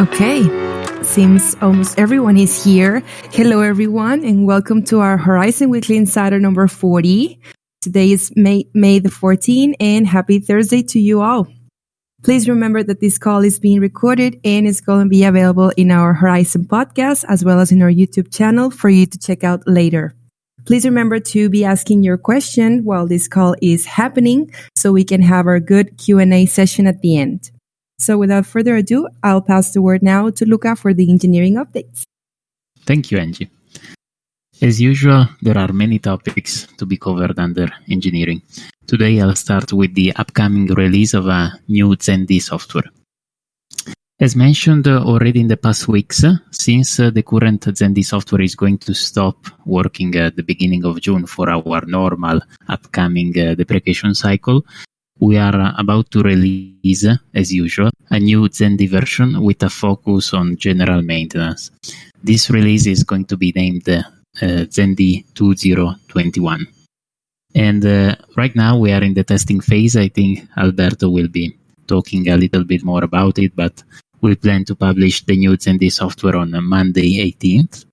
Okay, seems almost everyone is here. Hello, everyone, and welcome to our Horizen Weekly Insider number 40. Today is May, May the 14th, and happy Thursday to you all. Please remember that this call is being recorded and is going to be available in our Horizen podcast as well as in our YouTube channel for you to check out later. Please remember to be asking your question while this call is happening so we can have our good Q&A session at the end. So without further ado, I'll pass the word now to Luca for the engineering updates. Thank you, Angie. As usual, there are many topics to be covered under engineering. Today, I'll start with the upcoming release of a new ZenD software. As mentioned already in the past weeks, since the current ZenD software is going to stop working at the beginning of June for our normal upcoming uh, deprecation cycle, we are about to release, as usual, a new ZenD version with a focus on general maintenance. This release is going to be named uh, ZenD 2021. And uh, right now we are in the testing phase. I think Alberto will be talking a little bit more about it, but we plan to publish the new ZenD software on Monday 18th.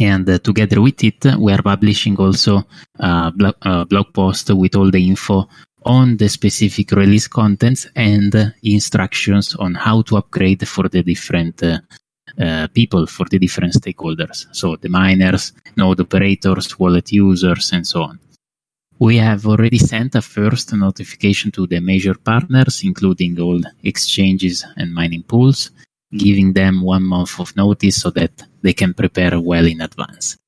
And uh, together with it, we are publishing also a uh, blog post with all the info on the specific release contents and instructions on how to upgrade for the different uh, uh, people, for the different stakeholders. So the miners, node operators, wallet users, and so on. We have already sent a first notification to the major partners, including all exchanges and mining pools, giving them one month of notice so that they can prepare well in advance.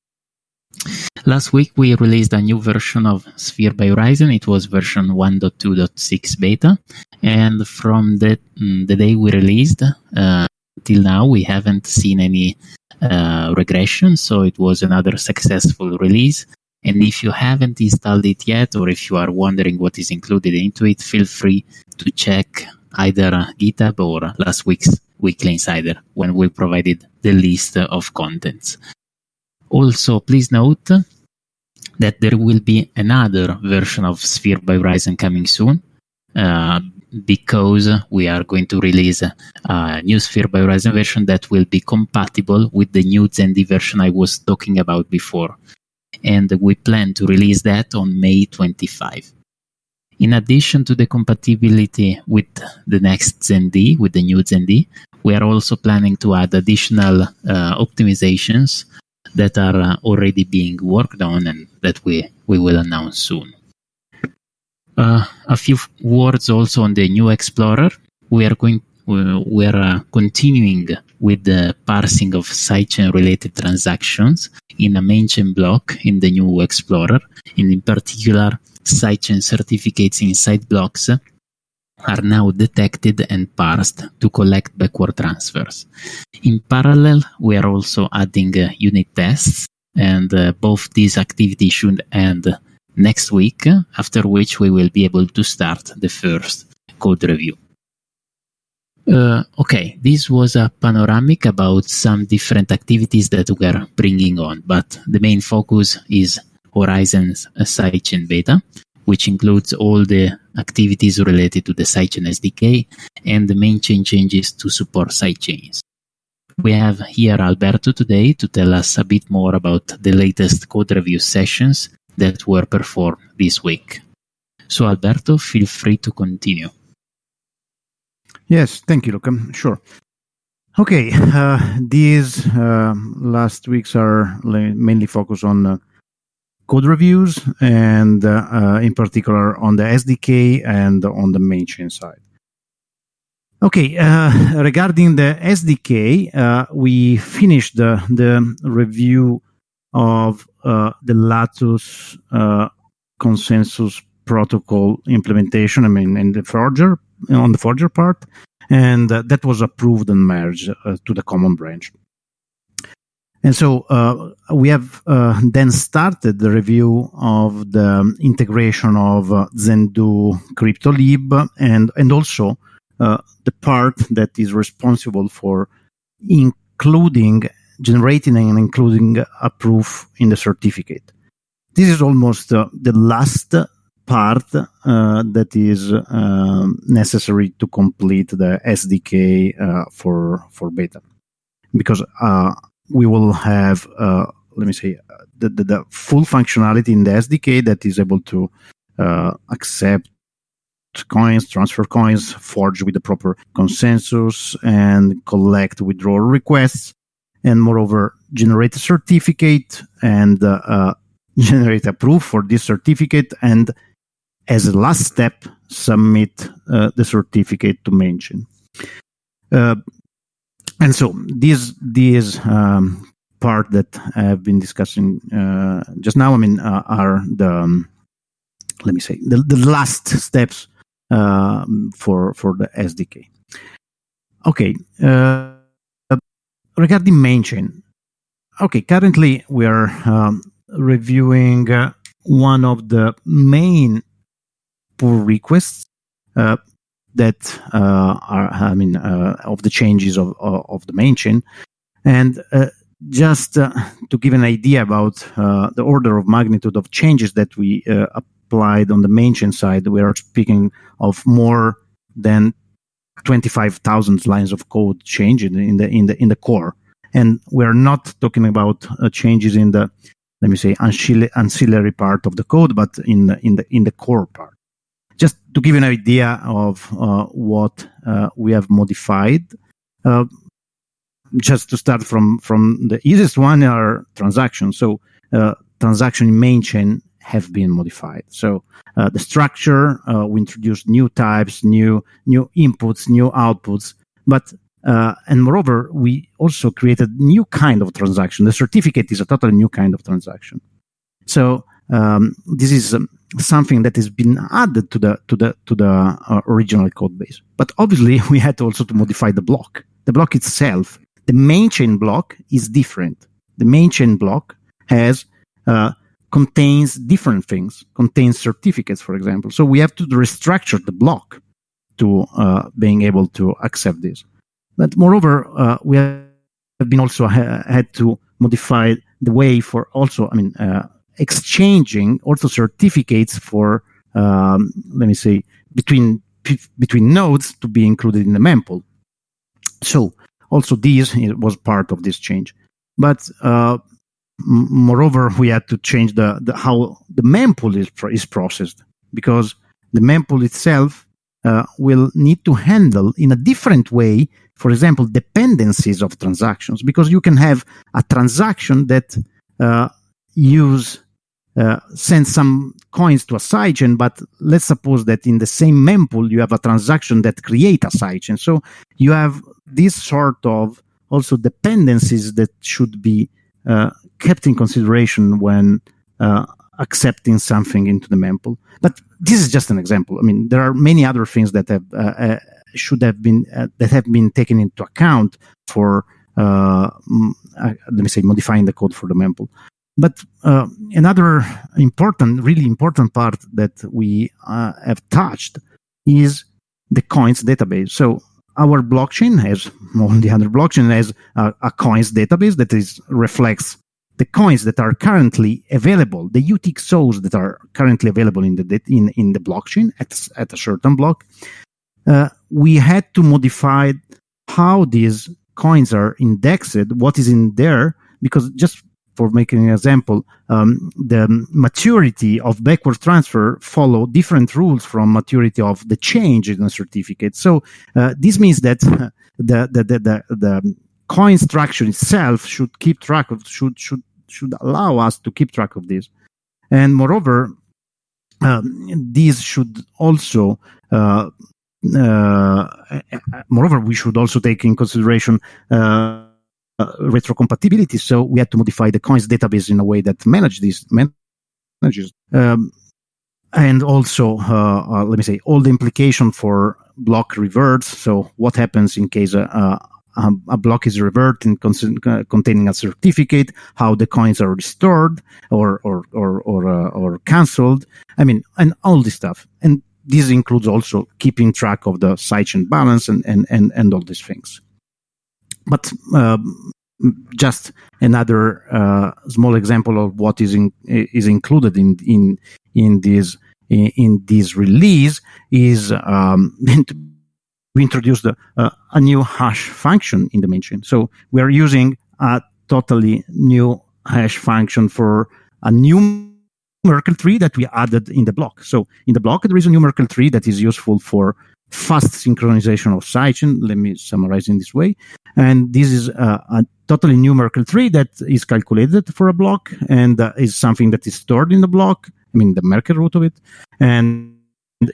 Last week we released a new version of Sphere by Horizen. It was version 1.2.6 beta, and from the, mm, the day we released uh, till now, we haven't seen any uh, regression. So it was another successful release. And if you haven't installed it yet, or if you are wondering what is included into it, feel free to check either GitHub or last week's Weekly Insider when we provided the list of contents. Also, please note that there will be another version of Sphere by Horizen coming soon. Uh, because we are going to release a new Sphere by Horizen version that will be compatible with the new ZenD version I was talking about before. And we plan to release that on May 25. In addition to the compatibility with the next ZenD, with the new ZenD, we are also planning to add additional uh, optimizations that are uh, already being worked on and that we, we will announce soon. Uh, a few words also on the new Explorer. We are going we are uh, continuing with the parsing of sidechain related transactions in a main chain block in the new Explorer, and in particular, sidechain certificates inside blocks are now detected and parsed to collect backward transfers. In parallel, we are also adding uh, unit tests, and uh, both these activities should end next week, after which we will be able to start the first code review. Uh, okay, this was a panoramic about some different activities that we are bringing on, but the main focus is Horizen's sidechain beta, which includes all the activities related to the sidechain SDK and the main chain changes to support sidechains. We have here Alberto today to tell us a bit more about the latest code review sessions that were performed this week. So, Alberto, feel free to continue. Yes, thank you, Luca. Sure. Okay, uh, these uh, last weeks are mainly focused on uh, code reviews and uh, uh, in particular on the SDK and on the main chain side. Okay, uh, regarding the SDK, uh, we finished the, the review of uh, the Latus uh, consensus protocol implementation. I mean, in the Forger on the Forger part, and that was approved and merged to the common branch. And so uh, we have uh, then started the review of the integration of uh, Zendoo CryptoLib and, and also uh, the part that is responsible for including, generating and including a proof in the certificate. This is almost uh, the last part uh, that is necessary to complete the SDK uh, for for beta, because uh, we will have uh, let me say the, the, the, full functionality in the SDK that is able to uh, accept coins, transfer coins, forge with the proper consensus, and collect withdrawal requests, and moreover generate a certificate and uh, generate a proof for this certificate and as a last step, submit uh, the certificate to mainchain. Uh, and so this this um, part that I have been discussing uh, just now, I mean, uh, are the um, let me say the, the last steps um, for for the SDK. Okay, uh, regarding mainchain. Okay, currently we are um, reviewing uh, one of the main pull requests uh, that uh, are, I mean, uh, of the changes of, of the main chain. And just to give an idea about the order of magnitude of changes that we applied on the main chain side, we are speaking of more than 25,000 lines of code change in the in the in the core, and we are not talking about uh, changes in the let me say ancillary part of the code, but in the, in the in the core part just to give you an idea of uh, what uh, we have modified, uh, just to start from from the easiest one are transactions. So uh, transaction in main chain have been modified. So uh, the structure uh, we introduced new types, new new inputs, new outputs, but and moreover, we also created new kind of transaction. The certificate is a totally new kind of transaction. So um, this is um, something that has been added to the to the to the uh, original code base. But obviously, we had to also to modify the block. The block itself, the main chain block, is different. The main chain block has uh, contains different things, contains certificates, for example. So we have to restructure the block to uh, being able to accept this. But moreover, uh, we have been also ha- had to modify the way for also, I mean, uh, exchanging also certificates for, um, let me say, between between nodes to be included in the mempool. So also this was part of this change. But uh, moreover, we had to change the, the how the mempool is, is processed because the mempool itself uh, will need to handle in a different way, for example, dependencies of transactions, because you can have a transaction that uh, use uh, send some coins to a sidechain, but let's suppose that in the same mempool you have a transaction that create a sidechain. So you have this sort of also dependencies that should be uh, kept in consideration when uh, accepting something into the mempool. But this is just an example. I mean, there are many other things that have uh, uh, should have been that have been taken into account for let me say modifying the code for the mempool. But uh, another important, really important part that we uh, have touched is the coins database. So our blockchain has, on the other blockchain, has a, a coins database that is reflects the coins that are currently available, the UTXOs that are currently available in the in, in the blockchain at, at a certain block. Uh, we had to modify how these coins are indexed, what is in there, because just for making an example, um, the maturity of backward transfer follow different rules from maturity of the change in a certificate. So uh, this means that the, the, the, the, coin structure itself should keep track of, should, should, should allow us to keep track of this. And moreover, um, these should also uh, uh, moreover, we should also take in consideration uh, uh, retrocompatibility. So we had to modify the coins database in a way that manage these manages. Um, and also, uh, uh, let me say, all the implication for block reverts. So what happens in case a, a, a block is reverted con- containing a certificate, how the coins are restored or or or or, uh, or cancelled. I mean, and all this stuff. And this includes also keeping track of the sidechain balance and, and, and, and all these things but um, just another uh, small example of what is in, is included in in in this in, in this release is um, we introduced a, a, new hash function in the main chain. So we are using a totally new hash function for a new Merkle tree that we added in the block. So in the block, there is a new Merkle tree that is useful for fast synchronization of sidechain. Let me summarize in this way. And this is a, a totally new Merkle tree that is calculated for a block and uh, is something that is stored in the block. I mean, the Merkle root of it, and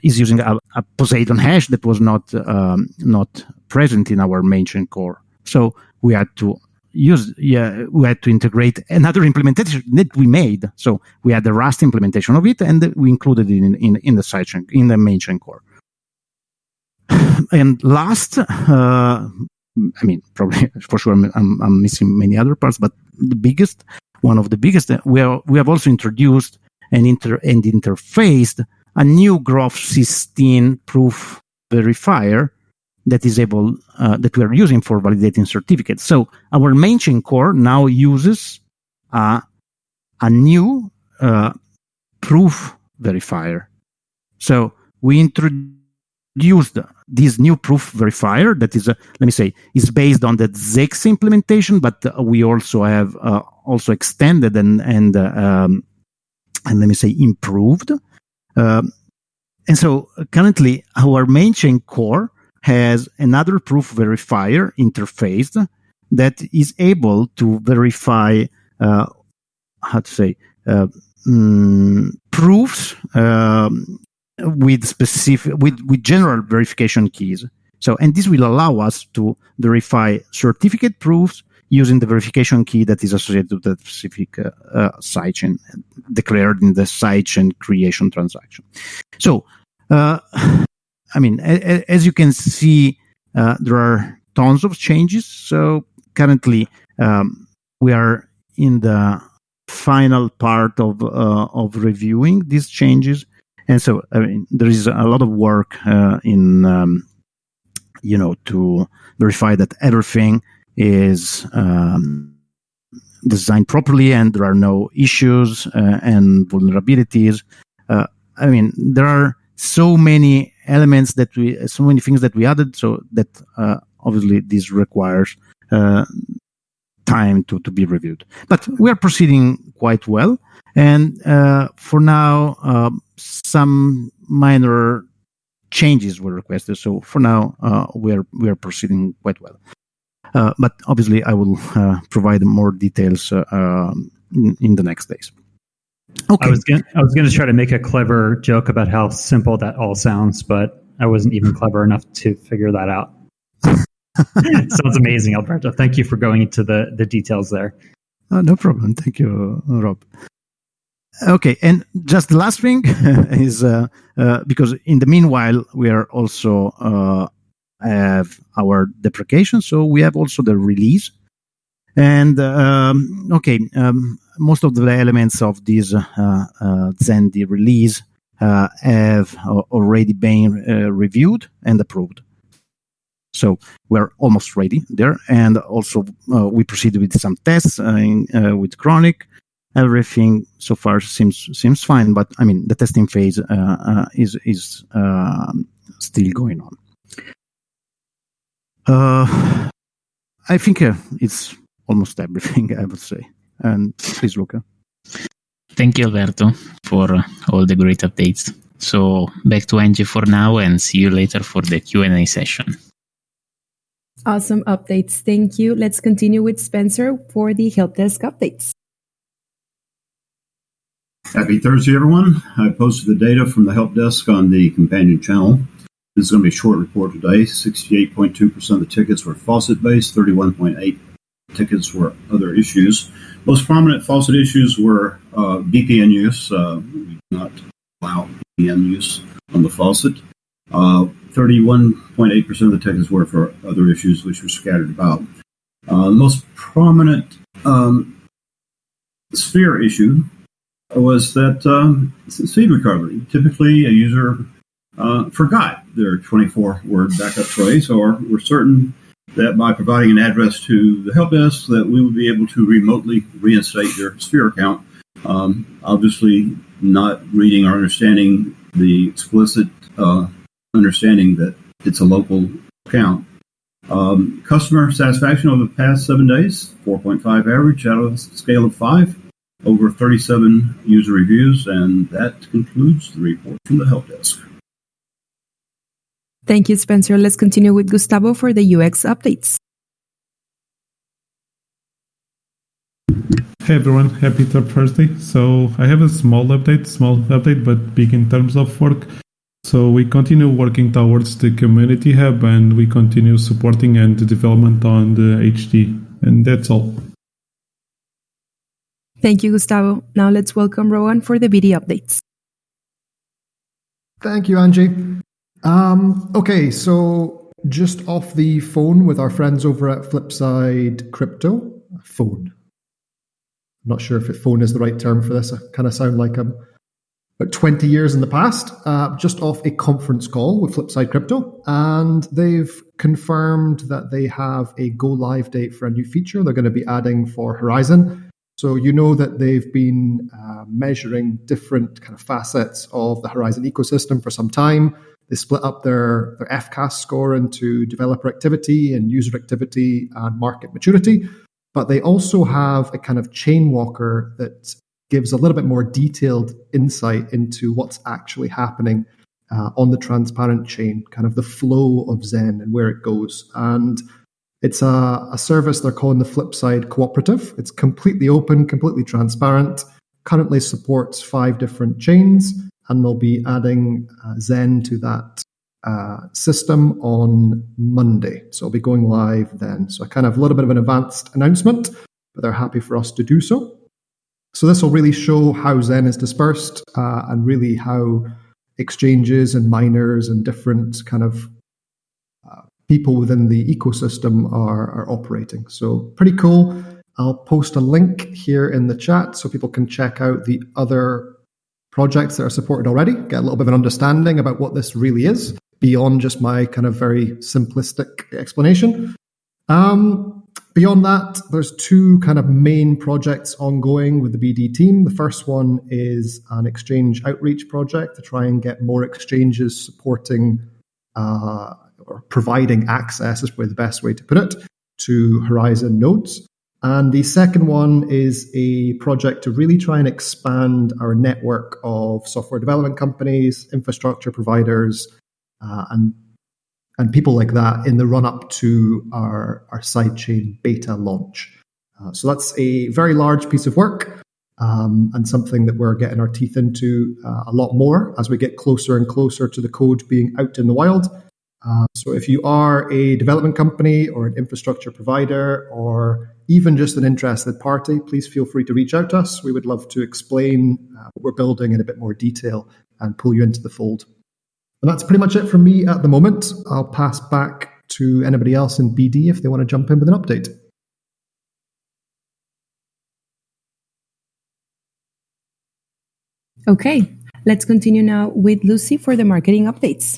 is using a, a Poseidon hash that was not um, not present in our main chain core. So we had to use yeah we had to integrate another implementation that we made. So we had the Rust implementation of it, and we included it in in, in the sidechain in the main chain core. And last, uh, I mean, probably for sure, I'm, I'm missing many other parts, but the biggest, one of the biggest, uh, we are, we have also introduced and inter and interfaced a new Groth 16 proof verifier that is able uh, that we are using for validating certificates. So our main chain core now uses uh, a new uh, proof verifier. So we introduced this new proof verifier that is, uh, let me say, is based on the Zexe implementation, but we also have uh, also extended and and uh, um, and let me say improved. Um, and so currently our main chain core has another proof verifier interface that is able to verify uh, how to say uh, mm, proofs um, with specific with, with general verification keys so and this will allow us to verify certificate proofs using the verification key that is associated with the specific uh, uh, sidechain declared in the sidechain creation transaction. So, uh, I mean, a, a, as you can see, uh, there are tons of changes. So currently, um, we are in the final part of uh, of reviewing these changes, and so I mean, there is a lot of work uh, in um, you know to verify that everything is um, designed properly and there are no issues uh, and vulnerabilities. Uh, I mean, there are so many elements that we, so many things that we added, so that uh, obviously this requires uh, time to, to be reviewed. But we are proceeding quite well. And uh, for now, um, some minor changes were requested. So for now, uh, we are we are proceeding quite well. Uh, but obviously, I will uh, provide more details uh, um, in, in, the next days. Okay. I was gonna, I was going to try to make a clever joke about how simple that all sounds, but I wasn't even clever enough to figure that out. Sounds amazing, Alberto. Thank you for going into the, the details there. Uh, no problem. Thank you, Rob. Okay, and just the last thing is uh, uh, because in the meanwhile we are also uh, have our deprecation. So we have also the release. And um, okay, um, most of the elements of this uh, uh, ZenD release uh, have already been uh, reviewed and approved. So we're almost ready there. And also, we proceeded with some tests in, with Chronic. Everything so far seems seems fine, but I mean the testing phase is is um, still going on. Uh, I think uh, it's almost everything, I would say. And please, Luca. Thank you, Alberto, for uh, all the great updates. So back to Angie for now, and see you later for the Q and A session. Awesome updates. Thank you. Let's continue with Spencer for the help desk updates. Happy Thursday, everyone. I posted the data from the help desk on the companion channel. This is going to be a short report today. 68.2% of the tickets were faucet based, 31.8 tickets were other issues. Most prominent faucet issues were uh, VPN use. Uh, we not allow VPN use on the faucet. Uh, 31.8% of the tickets were for other issues, which were scattered about. Uh, the most prominent um, sphere issue was that um, seed recovery. Typically, a user uh, forgot their 24 word backup phrase, or were certain that by providing an address to the help desk that we would be able to remotely reinstate their sphere account. Um, obviously, not reading or understanding the explicit uh, understanding that it's a local account. Um, customer satisfaction over the past seven days, 4.5 average out of a scale of five, over 37 user reviews, and that concludes the report from the help desk. Thank you, Spencer. Let's continue with Gustavo for the UX updates. Hey everyone, happy Third Thursday. So I have a small update, small update, but big in terms of work. So we continue working towards the community hub and we continue supporting and the development on the HD. And that's all. Thank you, Gustavo. Now let's welcome Rowan for the BD updates. Thank you, Angie. Um, okay, so just off the phone with our friends over at Flipside Crypto. Phone. I'm not sure if it phone is the right term for this. I kind of sound like I'm about 20 years in the past, uh, just off a conference call with Flipside Crypto. And they've confirmed that they have a go live date for a new feature they're going to be adding for Horizen. So you know that they've been uh, measuring different kind of facets of the Horizen ecosystem for some time. They split up their, their FCAS score into developer activity and user activity and market maturity. But they also have a kind of chain walker that gives a little bit more detailed insight into what's actually happening uh, on the transparent chain, kind of the flow of Zen and where it goes. And it's a, a service they're calling the Flipside Cooperative. It's completely open, completely transparent, currently supports five different chains, and they'll be adding uh, Zen to that uh, system on Monday. So it'll be going live then. So, kind of a little bit of an advanced announcement, but they're happy for us to do so. So, this will really show how Zen is dispersed uh, and really how exchanges and miners and different kind of people within the ecosystem are, are operating. So, pretty cool. I'll post a link here in the chat so people can check out the other projects that are supported already, get a little bit of an understanding about what this really is beyond just my kind of very simplistic explanation. Um, beyond that, there's two kind of main projects ongoing with the BD team. The first one is an exchange outreach project to try and get more exchanges supporting uh, or providing access, is probably the best way to put it, to Horizen nodes. And the second one is a project to really try and expand our network of software development companies, infrastructure providers, uh, and and people like that in the run up to our our sidechain beta launch. Uh, so that's a very large piece of work um, and something that we're getting our teeth into uh, a lot more as we get closer and closer to the code being out in the wild. Uh, so if you are a development company or an infrastructure provider or even just an interested party, please feel free to reach out to us. We would love to explain uh, what we're building in a bit more detail and pull you into the fold. And that's pretty much it from me at the moment. I'll pass back to anybody else in BD if they want to jump in with an update. Okay, let's continue now with Lucy for the marketing updates.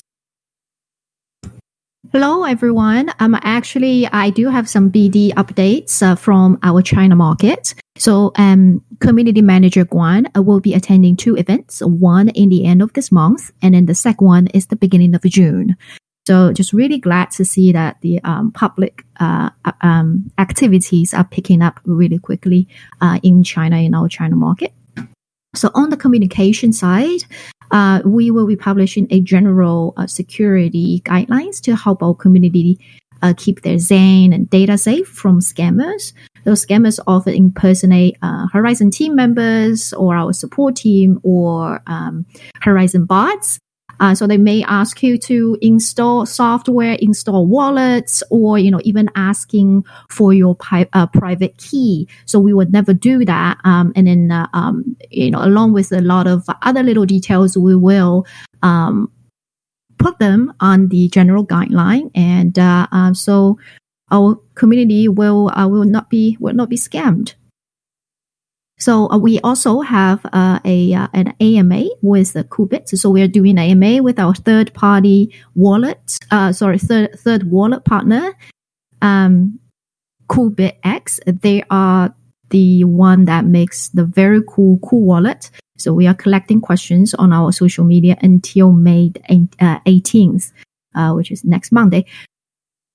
Hello, everyone. Um, actually, I do have some BD updates uh, from our China market. So, um, Community Manager Guan uh, will be attending two events, one in the end of this month, and then the second one is the beginning of June. So, just really glad to see that the um, public uh, uh um, activities are picking up really quickly uh, in China, in our China market. So, on the communication side, uh, we will be publishing a general uh, security guidelines to help our community uh, keep their Zen and data safe from scammers. Those scammers often impersonate uh, Horizen team members or our support team or um, Horizen bots uh, so they may ask you to install software, install wallets, or you know even asking for your pi- uh, private key. So we would never do that. Um, and then uh, um, you know along with a lot of other little details, we will um, put them on the general guideline, and uh, uh, so our community will uh, will not be will not be scammed. So uh, we also have uh, a uh, an AMA with the Qubit. So we are doing AMA with our third party wallet. Uh, sorry, third third wallet partner, um, Qubit X. They are the one that makes the very cool cool wallet. So we are collecting questions on our social media until May uh, 18th, uh, which is next Monday.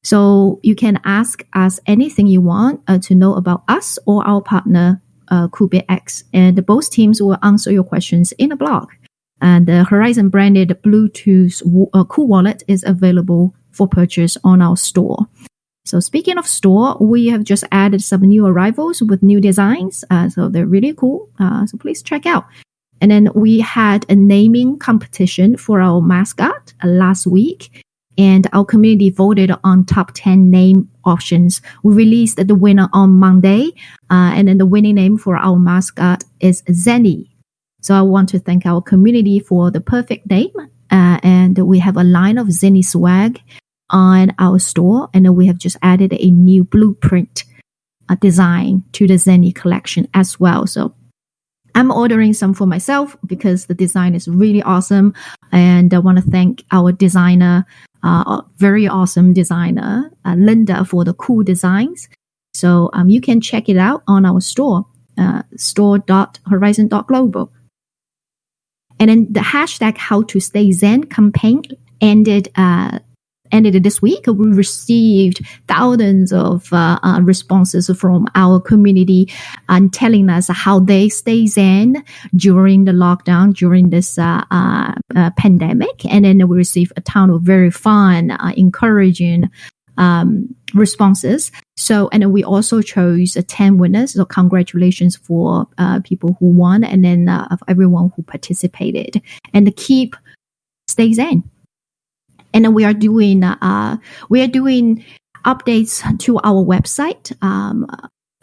So you can ask us anything you want to know about us or our partner, uh, X, and both teams will answer your questions in a blog. And the Horizen branded Bluetooth uh, Cool Wallet is available for purchase on our store. So speaking of store, we have just added some new arrivals with new designs. Uh, so they're really cool. Uh, so please check out. And then we had a naming competition for our mascot uh, last week. And our community voted on top 10 name options. We released the winner on Monday. Uh, and then the winning name for our mascot is Zenny. So I want to thank our community for the perfect name. Uh, and we have a line of Zenny swag on our store. And we have just added a new blueprint uh, design to the Zenny collection as well. So I'm ordering some for myself because the design is really awesome. And I want to thank our designer, uh, very awesome designer, uh, Linda, for the cool designs. So um, you can check it out on our store, uh, store.horizen.global. And then the hashtag how to stay Zen campaign ended uh, ended this week. We received thousands of uh, uh, responses from our community and telling us how they stay Zen during the lockdown, during this uh, uh, uh pandemic. And then we received a ton of very fun, uh, encouraging um, responses. So, and we also chose uh, 10 winners. So, congratulations for uh, people who won and then uh, of everyone who participated. And keep stay zen. And we are doing, uh, we are doing updates to our website. Um,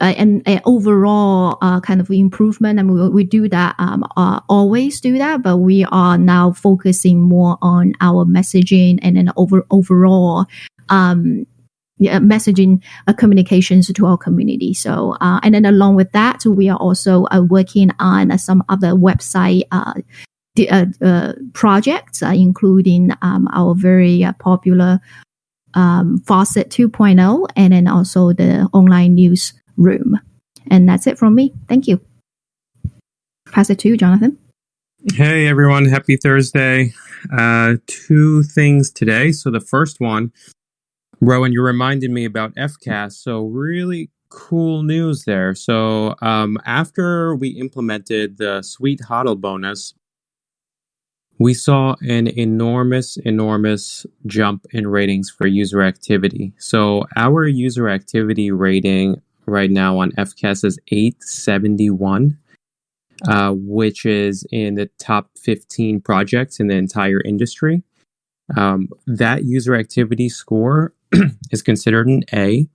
uh, and overall uh, kind of improvement. and we, we do that, um, uh, always do that, but we are now focusing more on our messaging and then over overall um, yeah, messaging uh, communications to our community. So, uh, and then along with that, we are also uh, working on some other website projects, including um, our very popular um, Faucet 2.0, and then also the online news room. And that's it from me. Thank you. Pass it to you, Jonathan. Hey everyone, happy Thursday. two things today. So the first one Rowan, you reminded me about FCAS. So, really cool news there. So, um, after we implemented the Sweet HODL bonus, we saw an enormous, enormous jump in ratings for user activity. So, our user activity rating right now on FCAS is 871. Uh, which is in the top 15 projects in the entire industry. Um, that user activity score is considered an A.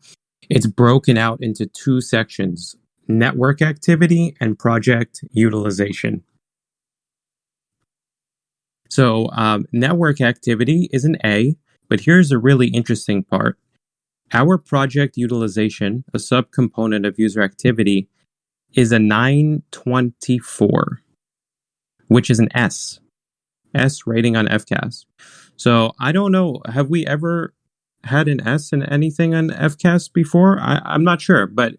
It's broken out into two sections network activity and project utilization. So, um, network activity is an A, but here's a really interesting part. Our project utilization, a subcomponent of user activity, is a 924, which is an S. S rating on FCAS. So I don't know. Have we ever had an S in anything on FCAS before? I, I'm not sure, but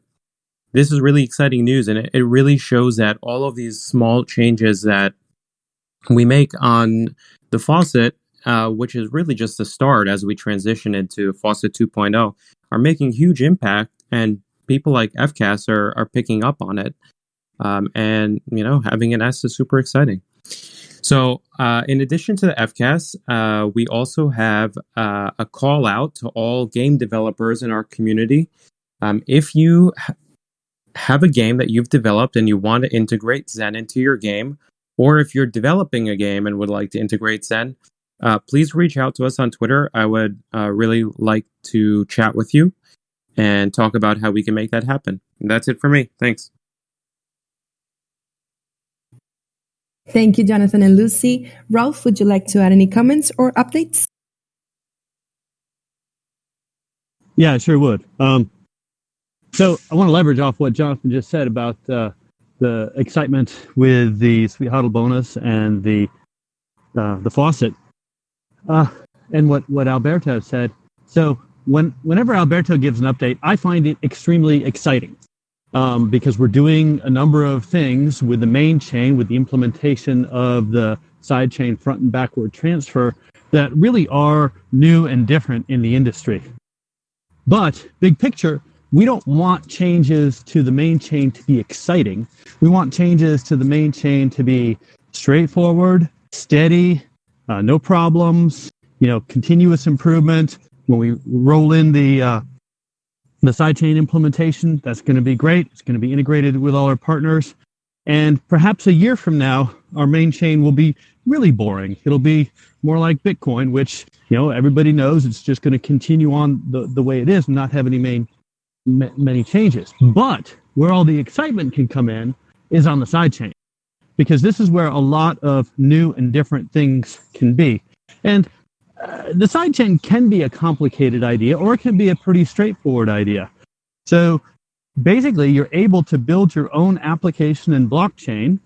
this is really exciting news, and it, it really shows that all of these small changes that we make on the faucet, uh, which is really just the start as we transition into faucet 2.0, are making huge impact, and people like FCAS are are picking up on it. Um, and you know, having an S is super exciting. So, uh, in addition to the FCAS, uh, we also have uh, a call out to all game developers in our community. Um, if you ha- have a game that you've developed and you want to integrate Zen into your game, or if you're developing a game and would like to integrate Zen, uh, please reach out to us on Twitter. I would uh, really like to chat with you and talk about how we can make that happen. And that's it for me. Thanks. Thank you, Jonathan and Lucy. Rolf, would you like to add any comments or updates? Yeah, I sure would. Um, so I want to leverage off what Jonathan just said about uh, the excitement with the Sweet HODL bonus and the uh, the faucet, uh, and what what Alberto said. So when whenever Alberto gives an update, I find it extremely exciting um, because we're doing a number of things with the main chain, with the implementation of the side chain front and backward transfer that really are new and different in the industry. But big picture, we don't want changes to the main chain to be exciting. We want changes to the main chain to be straightforward, steady, uh, no problems, you know, continuous improvement. When we roll in the uh, the sidechain implementation, that's going to be great. It's going to be integrated with all our partners. And perhaps a year from now, our main chain will be really boring. It'll be more like Bitcoin, which you know everybody knows it's just going to continue on the, the way it is and not have any main many changes. But where all the excitement can come in is on the sidechain, because this is where a lot of new and different things can be. And uh, the sidechain can be a complicated idea, or it can be a pretty straightforward idea. So basically, you're able to build your own application in blockchain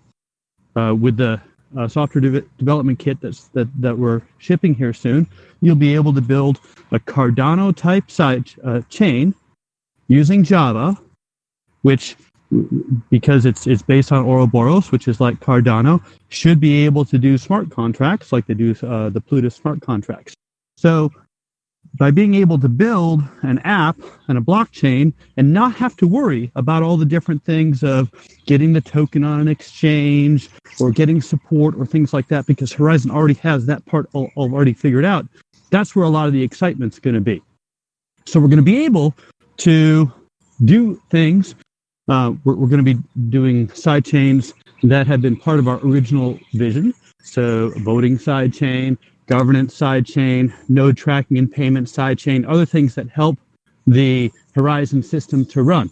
uh, with the uh, software de- development kit that's, that, that we're shipping here soon. You'll be able to build a Cardano type side uh, chain using Java, which because it's it's based on Ouroboros, which is like Cardano, should be able to do smart contracts like they do uh, the Plutus smart contracts. So by being able to build an app and a blockchain and not have to worry about all the different things of getting the token on an exchange or getting support or things like that, because Horizen already has that part already figured out, that's where a lot of the excitement's going to be. So we're going to be able to do things. Uh, we're, we're going to be doing side chains that have been part of our original vision. So voting side chain, governance side chain, node tracking and payment side chain, other things that help the Horizen system to run.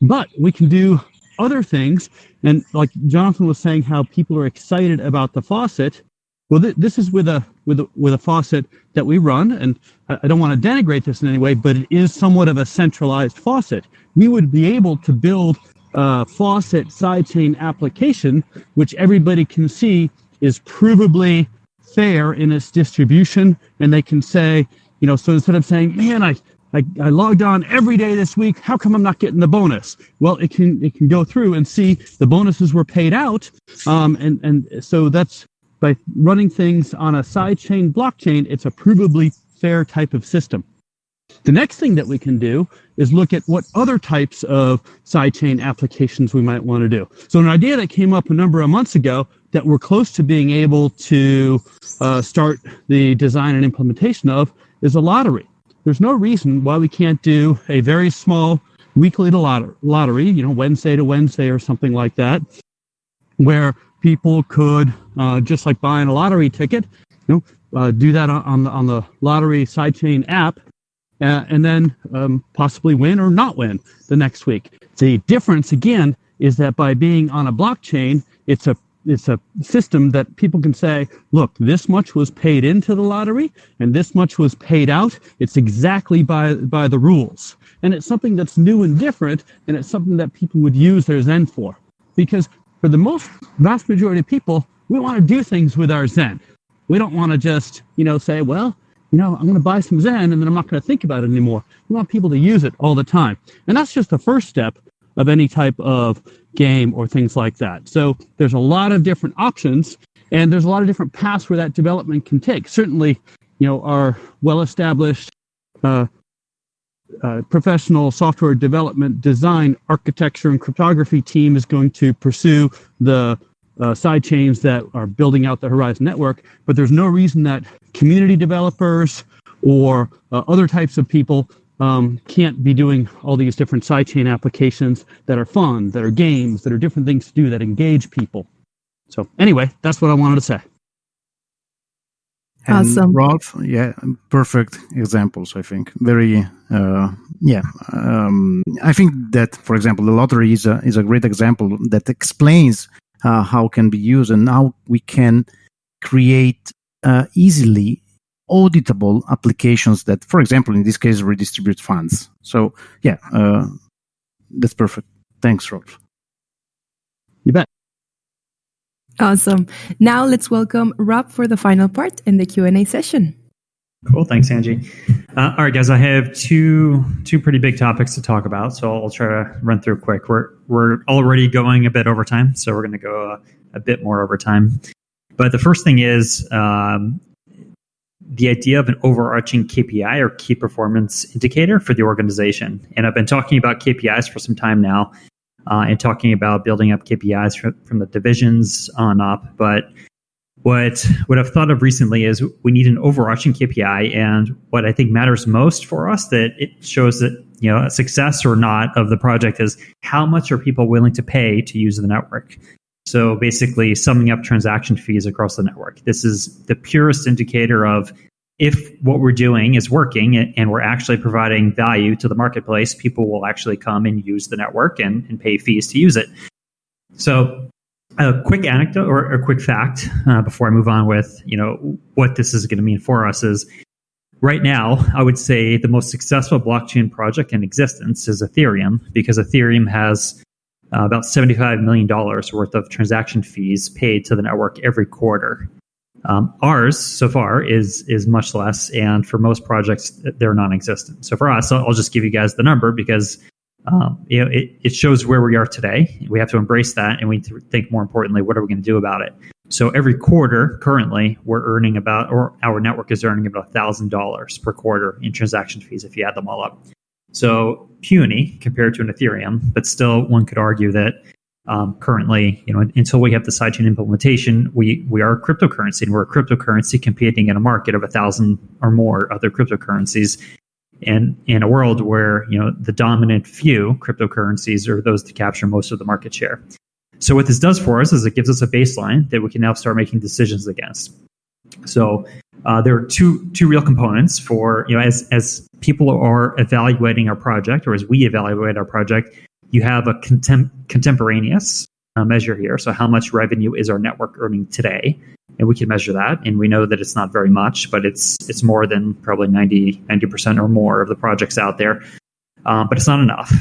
But we can do other things. And like Jonathan was saying, how people are excited about the faucet. Well, th- this is with a with a, with a faucet that we run, and I, don't want to denigrate this in any way, but it is somewhat of a centralized faucet. We would be able to build a faucet sidechain application, which everybody can see is provably fair in its distribution, and they can say, you know, so instead of saying, man, I I, I, logged on every day this week. How come I'm not getting the bonus? Well, it can it can go through and see the bonuses were paid out, um, and and so that's by running things on a sidechain blockchain, it's a provably fair type of system. The next thing that we can do is look at what other types of sidechain applications we might want to do. So an idea that came up a number of months ago that we're close to being able to uh, start the design and implementation of is a lottery. There's no reason why we can't do a very small weekly lottery lottery, you know, Wednesday to Wednesday or something like that, where people could uh, just like buying a lottery ticket, you know, uh, do that on the on the lottery sidechain app, uh, and then um, possibly win or not win the next week. The difference again is that by being on a blockchain, it's a it's a system that people can say, look, this much was paid into the lottery and this much was paid out. It's exactly by by the rules. And it's something that's new and different, and it's something that people would use their Zen for. Because for the most vast majority of people, we want to do things with our Zen. We don't want to just, you know, say, well, you know, I'm going to buy some Zen and then I'm not going to think about it anymore. We want people to use it all the time. And that's just the first step of any type of game or things like that. So there's a lot of different options and there's a lot of different paths where that development can take. Certainly, you know, our well established uh, uh, professional software development, design, architecture, and cryptography team is going to pursue the uh, side chains that are building out the Horizen network. But there's no reason that community developers or uh, other types of people um, can't be doing all these different sidechain applications that are fun, that are games, that are different things to do that engage people. So anyway, that's what I wanted to say. And awesome. Rolf, yeah, perfect examples. I think very, uh, yeah. Um, I think that, for example, the lottery is a is a great example that explains uh, how can be used and how we can create uh, easily auditable applications that, for example, in this case, redistribute funds. So, yeah, uh, that's perfect. Thanks, Rolf. You bet. Awesome. Now let's welcome Rob for the final part in the Q&A session. Cool. Thanks, Angie. Uh, all right, guys. I have two two pretty big topics to talk about, so I'll try to run through quick. We're we're already going a bit over time, so we're going to go a, a, bit more over time. But the first thing is um, the idea of an overarching KPI or key performance indicator for the organization. And I've been talking about KPIs for some time now, uh, and talking about building up KPIs from, from the divisions on up, but what what I've thought of recently is we need an overarching KPI, and what I think matters most for us that it shows that you know a success or not of the project is how much are people willing to pay to use the network. So basically, summing up transaction fees across the network. This is the purest indicator of if what we're doing is working and we're actually providing value to the marketplace, people will actually come and use the network and, and pay fees to use it. So a quick anecdote or a quick fact uh, before I move on with you know what this is going to mean for us is right now I would say the most successful blockchain project in existence is Ethereum because Ethereum has uh, about seventy five million dollars worth of transaction fees paid to the network every quarter. Um, ours so far is is much less, and for most projects they're non-existent. So for us, I'll, just give you guys the number because um, you know, it, it shows where we are today. We have to embrace that, and we think more importantly, what are we going to do about it? So every quarter, currently, we're earning about, or our network is earning about thousand dollars per quarter in transaction fees if you add them all up. So puny compared to an Ethereum, but still, one could argue that um, currently, you know, until we have the sidechain implementation, we we are a cryptocurrency, and we're a cryptocurrency competing in a market of a thousand or more other cryptocurrencies and in a world where you know the dominant few cryptocurrencies are those that capture most of the market share. So what this does for us is it gives us a baseline that we can now start making decisions against. So uh, there are two two real components for you know as as people are evaluating our project or as we evaluate our project, you have a contem- contemporaneous uh, measure here. So how much revenue is our network earning today? and we can measure that and we know that it's not very much but it's it's more than probably 90 90% or more of the projects out there um, but it's not enough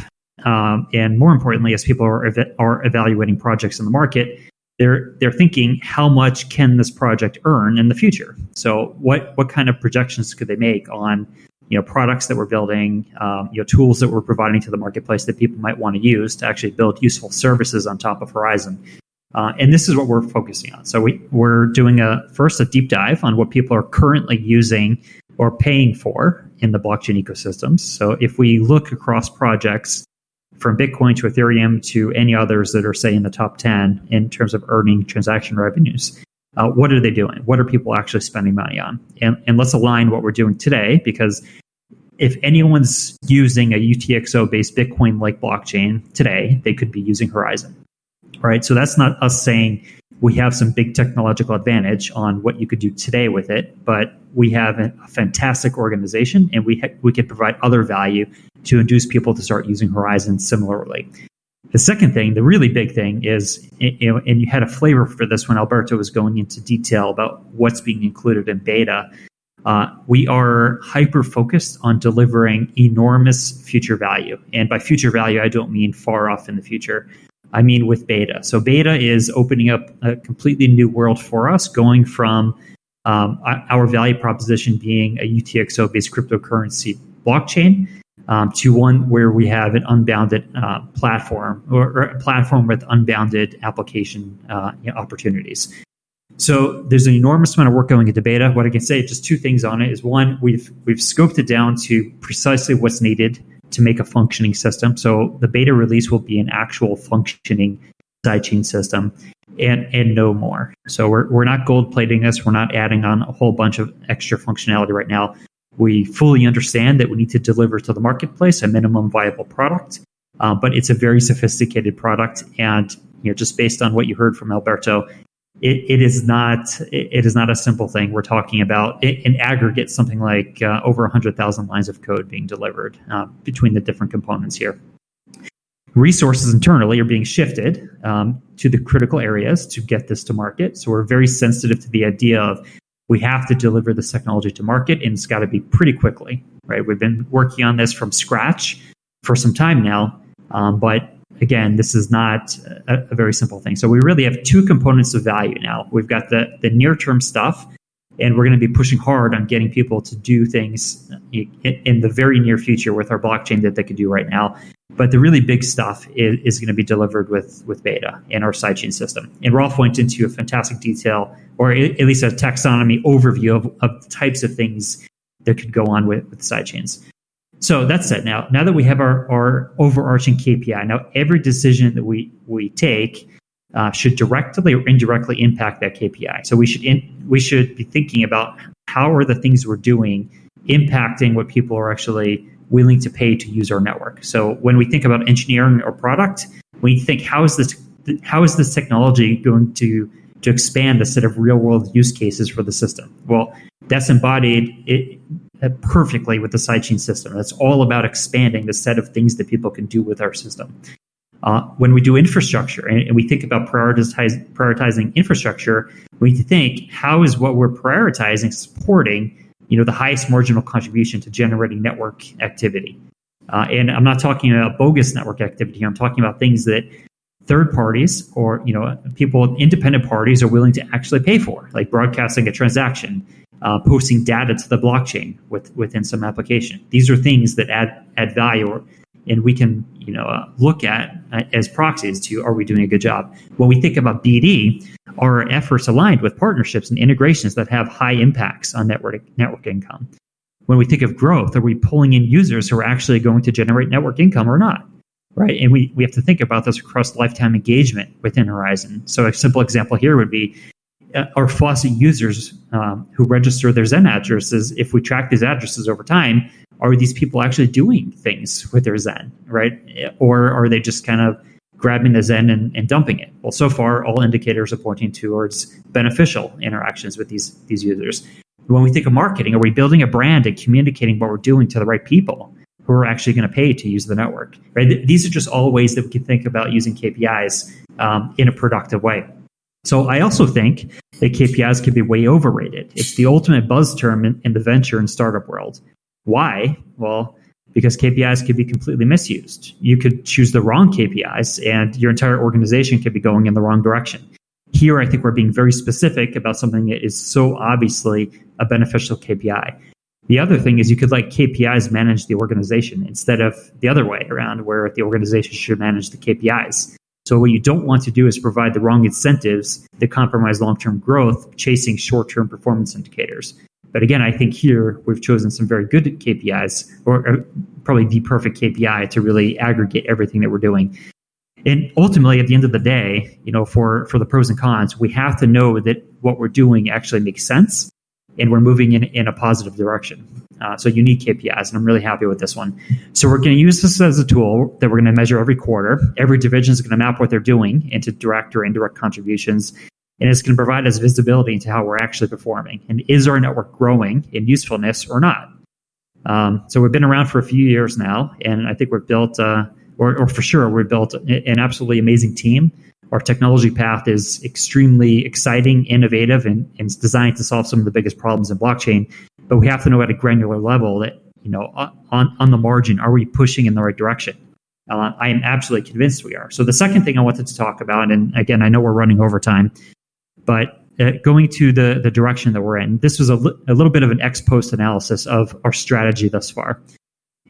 um, and more importantly as people are, ev- are evaluating projects in the market they're they're thinking how much can this project earn in the future so what what kind of projections could they make on you know products that we're building um, you know tools that we're providing to the marketplace that people might want to use to actually build useful services on top of Horizen uh, and this is what we're focusing on. So we, we're doing a first a deep dive on what people are currently using or paying for in the blockchain ecosystems. So if we look across projects from Bitcoin to Ethereum to any others that are say in the top 10 in terms of earning transaction revenues, uh, what are they doing? What are people actually spending money on? And, and let's align what we're doing today because if anyone's using a UTXO based Bitcoin like blockchain today, they could be using Horizen. right? So that's not us saying we have some big technological advantage on what you could do today with it, but we have a fantastic organization and we ha- we can provide other value to induce people to start using Horizen similarly. The second thing, the really big thing is, you know, and you had a flavor for this when Alberto was going into detail about what's being included in beta. Uh, we are hyper focused on delivering enormous future value. And by future value, I don't mean far off in the future. I mean with beta. So beta is opening up a completely new world for us, going from um, our value proposition being a UTXO based cryptocurrency blockchain um, to one where we have an unbounded uh, platform or, or, a platform with unbounded application uh, opportunities. So there's an enormous amount of work going into beta. What I can say, just two things on it, is one, we've we've scoped it down to precisely what's needed to make a functioning system. So the beta release will be an actual functioning sidechain system and and no more. So we're we're not gold plating this. We're not adding on a whole bunch of extra functionality right now. We fully understand that we need to deliver to the marketplace a minimum viable product, uh, but it's a very sophisticated product. And you know, just based on what you heard from Alberto, it, it is not it is not a simple thing. We're talking about in aggregate something like uh, over 100,000 lines of code being delivered uh, between the different components here. Resources internally are being shifted um, to the critical areas to get this to market. So we're very sensitive to the idea of we have to deliver this technology to market, and it's got to be pretty quickly. Right? We've been working on this from scratch for some time now, um, but again, this is not a, a, very simple thing. So we really have two components of value now. We've got the, the near term stuff and we're going to be pushing hard on getting people to do things in the very near future with our blockchain that they could do right now. But the really big stuff is, is going to be delivered with with beta in our sidechain system. And Rolf went into a fantastic detail, or at least a taxonomy overview of, of types of things that could go on with, with sidechains. So that's it. Now, now that we have our, our overarching KPI, now every decision that we we take uh, should directly or indirectly impact that KPI. So we should in, we should be thinking about how are the things we're doing impacting what people are actually willing to pay to use our network. So when we think about engineering or product, we think how is this how is this technology going to to expand the set of real world use cases for the system? Well, that's embodied it, perfectly with the sidechain system. That's all about expanding the set of things that people can do with our system. Uh, when we do infrastructure and, and we think about prioritize, prioritizing infrastructure, we need to think how is what we're prioritizing supporting you know the highest marginal contribution to generating network activity. Uh, and I'm not talking about bogus network activity here. I'm talking about things that third parties or you know people independent parties are willing to actually pay for, like broadcasting a transaction, uh, posting data to the blockchain with, within some application. These are things that add add value or and we can you know uh, look at uh, as proxies to are we doing a good job when we think about bd our efforts aligned with partnerships and integrations that have high impacts on network network income when we think of growth are we pulling in users who are actually going to generate network income or not right and we, we have to think about this across lifetime engagement within Horizen. so a simple example here would be our faucet users um, who register their zen addresses if we track these addresses over time are these people actually doing things with their Zen, right? Or are they just kind of grabbing the Zen and, and dumping it? Well, so far, all indicators are pointing towards beneficial interactions with these, these users. When we think of marketing, are we building a brand and communicating what we're doing to the right people who are actually going to pay to use the network? Right? These are just all ways that we can think about using KPIs um, in a productive way. So I also think that KPIs can be way overrated. It's the ultimate buzz term in, in the venture and startup world. Why? Well, because KPIs could be completely misused. You could choose the wrong KPIs and your entire organization could be going in the wrong direction. Here, I think we're being very specific about something that is so obviously a beneficial KPI. The other thing is you could let KPIs manage the organization instead of the other way around, where the organization should manage the KPIs. So, what you don't want to do is provide the wrong incentives that compromise long term growth, chasing short term performance indicators. But again, I think here we've chosen some very good KPIs, or, or probably the perfect KPI to really aggregate everything that we're doing. And ultimately, at the end of the day, you know, for for the pros and cons, we have to know that what we're doing actually makes sense, and we're moving in in a positive direction. Uh, so unique KPIs, and I'm really happy with this one. So we're going to use this as a tool that we're going to measure every quarter. Every division is going to map what they're doing into direct or indirect contributions, and it's going to provide us visibility into how we're actually performing and is our network growing in usefulness or not. Um, so we've been around for a few years now, and I think we've built, uh, or, or for sure, we've built an absolutely amazing team. Our technology path is extremely exciting, innovative, and, and it's designed to solve some of the biggest problems in blockchain. But we have to know at a granular level that, you know, on, on the margin, are we pushing in the right direction? Uh, I am absolutely convinced we are. So the second thing I wanted to talk about, and again, I know we're running over time, but uh, going to the, the direction that we're in, this was a, li- a little bit of an ex post analysis of our strategy thus far.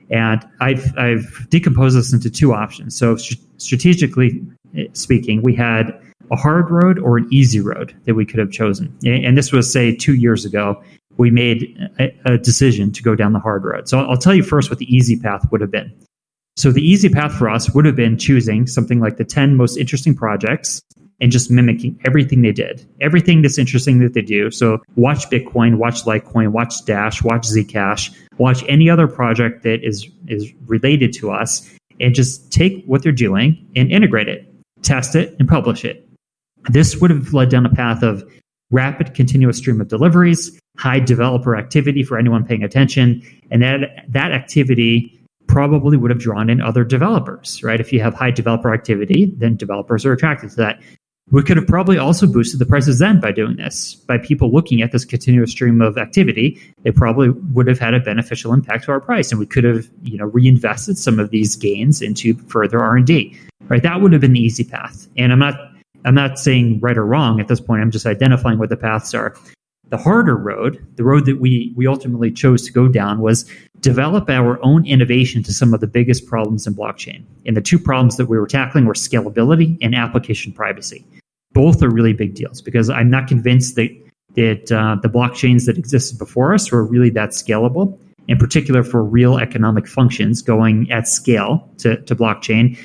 And I've, I've decomposed this into two options. So, st- strategically uh, speaking, we had a hard road or an easy road that we could have chosen. And this was, say, two years ago. We made a, a decision to go down the hard road. So, I'll tell you first what the easy path would have been. So, the easy path for us would have been choosing something like the 10 most interesting projects and just mimicking everything they did, everything that's interesting that they do. So watch Bitcoin, watch Litecoin, watch Dash, watch Zcash, watch any other project that is is related to us, and just take what they're doing and integrate it, test it, and publish it. This would have led down a path of rapid continuous stream of deliveries, high developer activity for anyone paying attention, and that that activity probably would have drawn in other developers, right? If you have high developer activity, then developers are attracted to that. We could have probably also boosted the prices then by doing this. By people looking at this continuous stream of activity, it probably would have had a beneficial impact to our price, and we could have, you know, reinvested some of these gains into further R and D. Right, that would have been the easy path. And I'm not, I'm not saying right or wrong at this point. I'm just identifying what the paths are. The harder road, the road that we we ultimately chose to go down was develop our own innovation to some of the biggest problems in blockchain. And the two problems that we were tackling were scalability and application privacy. Both are really big deals because I'm not convinced that that uh, the blockchains that existed before us were really that scalable, in particular for real economic functions going at scale to, to blockchain.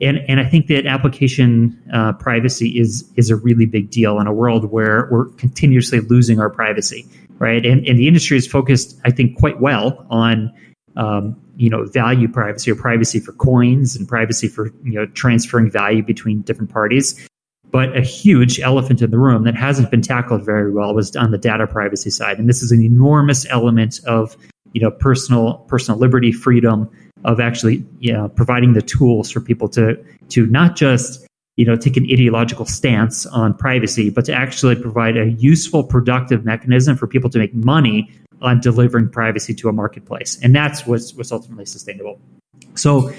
And, and I think that application uh, privacy is is a really big deal in a world where we're continuously losing our privacy, right? And, and the industry is focused, I think, quite well on um, you know value privacy or privacy for coins and privacy for you know transferring value between different parties. But a huge elephant in the room that hasn't been tackled very well was on the data privacy side, and this is an enormous element of you know personal personal liberty, freedom, of actually you know, providing the tools for people to to not just you know take an ideological stance on privacy, but to actually provide a useful, productive mechanism for people to make money on delivering privacy to a marketplace, and that's what's what's ultimately sustainable. So,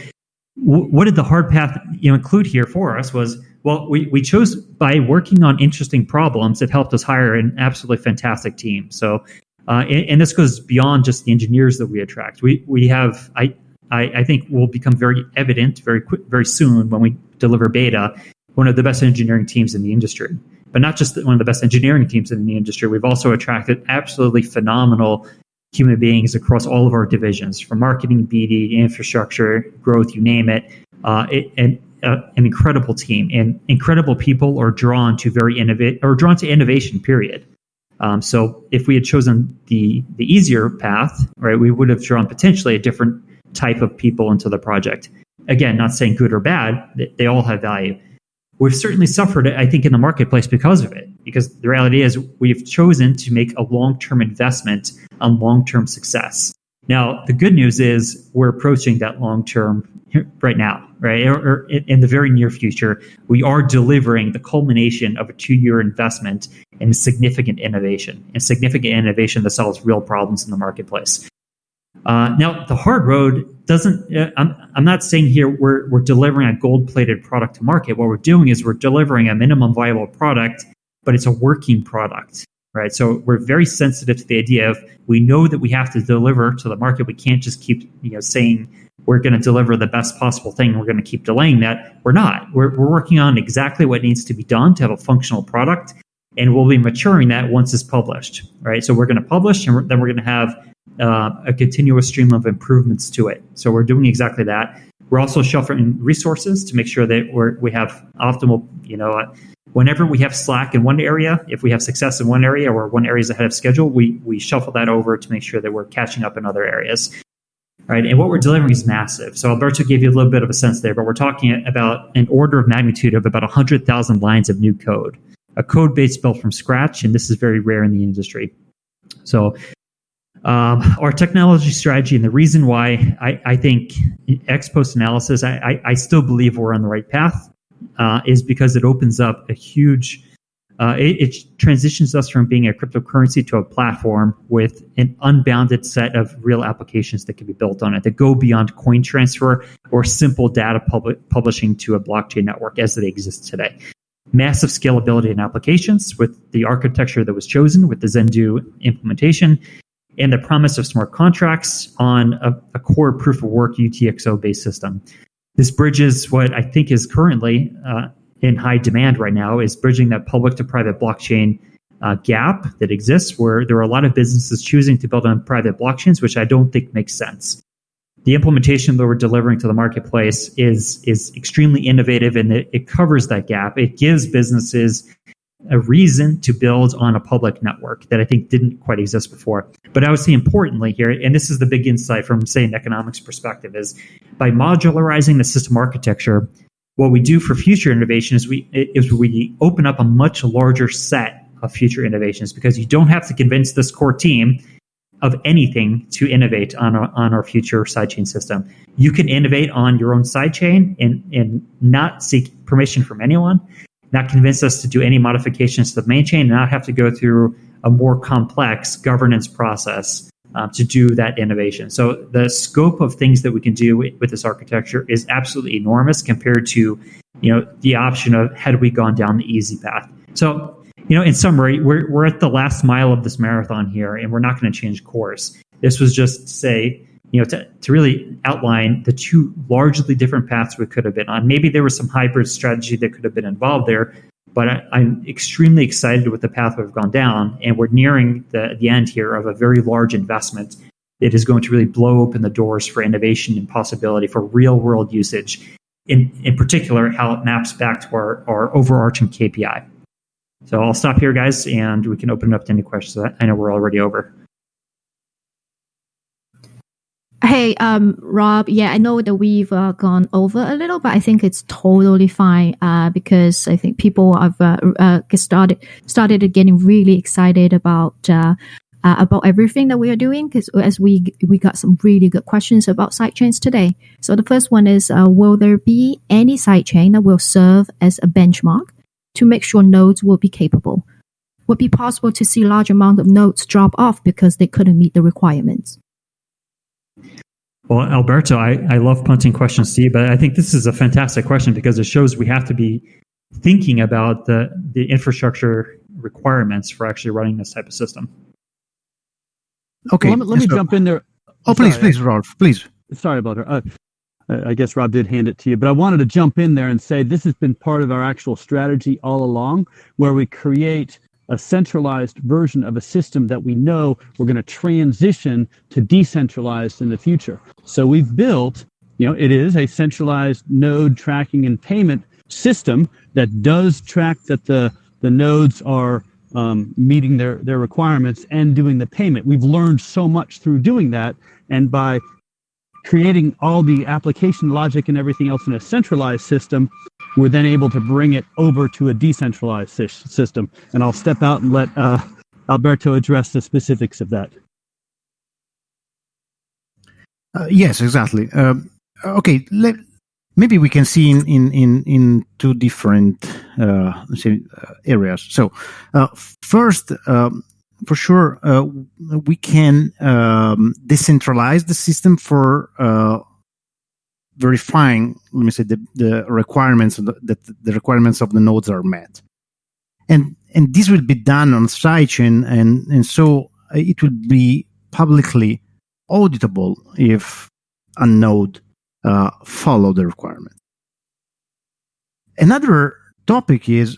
what did the hard path you know include here for us was well, we, we chose by working on interesting problems, it helped us hire an absolutely fantastic team. So, uh, and, and, this goes beyond just the engineers that we attract. We we have I I, I think will become very evident very quick, very soon when we deliver beta. One of the best engineering teams in the industry, but not just one of the best engineering teams in the industry. We've also attracted absolutely phenomenal human beings across all of our divisions, from marketing, BD, infrastructure, growth, you name it. Uh, it and uh, an incredible team and incredible people are drawn to very innovate or drawn to innovation. Period. Um, so if we had chosen the the easier path, right, we would have drawn potentially a different type of people into the project. Again, not saying good or bad, they all have value. We've certainly suffered, I think, in the marketplace because of it, because the reality is we've chosen to make a long term investment on long term success. Now, the good news is we're approaching that long term right now, right? Or, in the very near future, we are delivering the culmination of a two year investment in significant innovation and significant innovation that solves real problems in the marketplace. Uh, now, the hard road doesn't. Uh, I'm, I'm not saying here we're we're delivering a gold plated product to market. What we're doing is we're delivering a minimum viable product, but it's a working product, right? So we're very sensitive to the idea of we know that we have to deliver to the market. We can't just keep you know saying we're going to deliver the best possible thing. We're going to keep delaying that. We're not. We're we're working on exactly what needs to be done to have a functional product, and we'll be maturing that once it's published, right? So we're going to publish, and we're, then we're going to have uh, a continuous stream of improvements to it. So we're doing exactly that. We're also shuffling resources to make sure that we're, we have optimal, you know, uh, whenever we have slack in one area, if we have success in one area or one area is ahead of schedule, we, we shuffle that over to make sure that we're catching up in other areas. Right. And what we're delivering is massive. So Alberto gave you a little bit of a sense there, but we're talking about an order of magnitude of about 100,000 lines of new code, a code base built from scratch. And this is very rare in the industry. So um, our technology strategy and the reason why I, I think ex post analysis, I, I, I, still believe we're on the right path, uh, is because it opens up a huge, uh, it, it, transitions us from being a cryptocurrency to a platform with an unbounded set of real applications that can be built on it that go beyond coin transfer or simple data pub- publishing to a blockchain network as they exist today. Massive scalability in applications with the architecture that was chosen with the Zendoo implementation and the promise of smart contracts on a, a core proof of work UTXO based system. This bridges what I think is currently uh, in high demand right now is bridging that public to private blockchain uh, gap that exists where there are a lot of businesses choosing to build on private blockchains, which I don't think makes sense. The implementation that we're delivering to the marketplace is is extremely innovative and it, it covers that gap. It gives businesses a reason to build on a public network that I think didn't quite exist before. But I would say importantly here, and this is the big insight from say an economics perspective, is by modularizing the system architecture, what we do for future innovation is we is we open up a much larger set of future innovations because you don't have to convince this core team of anything to innovate on our, on our future sidechain system. You can innovate on your own sidechain and, and not seek permission from anyone not convince us to do any modifications to the main chain and not have to go through a more complex governance process um, to do that innovation. So the scope of things that we can do with, with this architecture is absolutely enormous compared to, you know, the option of had we gone down the easy path. So, you know, in summary, we're we're at the last mile of this marathon here, and we're not going to change course. This was just to say, you know, to, to really outline the two largely different paths we could have been on. Maybe there was some hybrid strategy that could have been involved there, but I, am extremely excited with the path we've gone down, and we're nearing the, the end here of a very large investment that is going to really blow open the doors for innovation and possibility for real world usage. In, in particular, how it maps back to our, our overarching KPI. So I'll stop here, guys, and we can open it up to any questions. I know we're already over. Hey, um, Rob. Yeah, I know that we've uh, gone over a little, but I think it's totally fine uh, because I think people have uh, uh started started getting really excited about uh, uh, about everything that we are doing because as we we got some really good questions about sidechains today. So the first one is, will there be any sidechain that will serve as a benchmark to make sure nodes will be capable? Would be possible to see large amount of nodes drop off because they couldn't meet the requirements? Well, Alberto, I, I love punting questions to you, but I think this is a fantastic question because it shows we have to be thinking about the, the infrastructure requirements for actually running this type of system. Okay. Well, let, me, let me so, jump in there. Oh, please, please, Rolf, please. Sorry about her. Uh, I guess Rob did hand it to you, but I wanted to jump in there and say this has been part of our actual strategy all along, where we create a centralized version of a system that we know we're going to transition to decentralized in the future. So we've built, you know, it is a centralized node tracking and payment system that does track that the the nodes are um, meeting their their requirements and doing the payment. We've learned so much through doing that, and by creating all the application logic and everything else in a centralized system, we're then able to bring it over to a decentralized system. And I'll step out and let uh, Alberto address the specifics of that. Uh, yes, exactly. Uh, okay, let, maybe we can see in in in, in two different uh, uh, areas. So, uh, first, um, for sure, uh, we can um, decentralize the system for verifying, let me say, the, the requirements that the requirements of the nodes are met, and and this will be done on sidechain, and and so it will be publicly auditable if a node uh, follow the requirement. Another topic is